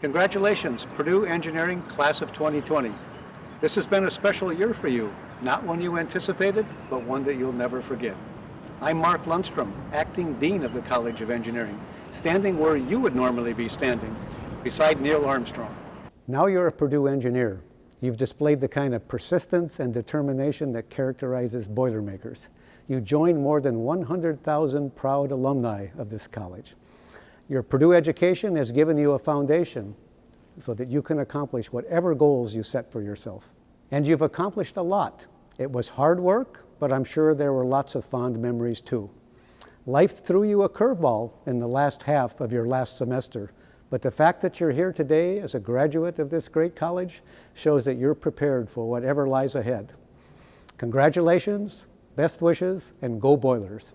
Congratulations, Purdue Engineering Class of 2020. This has been a special year for you, not one you anticipated, but one that you'll never forget. I'm Mark Lundstrom, Acting Dean of the College of Engineering, standing where you would normally be standing, beside Neil Armstrong. Now you're a Purdue engineer. You've displayed the kind of persistence and determination that characterizes Boilermakers. You join more than 100,000 proud alumni of this college. Your Purdue education has given you a foundation so that you can accomplish whatever goals you set for yourself. And you've accomplished a lot. It was hard work, but I'm sure there were lots of fond memories too. Life threw you a curveball in the last half of your last semester, but the fact that you're here today as a graduate of this great college shows that you're prepared for whatever lies ahead. Congratulations, best wishes, and go Boilers.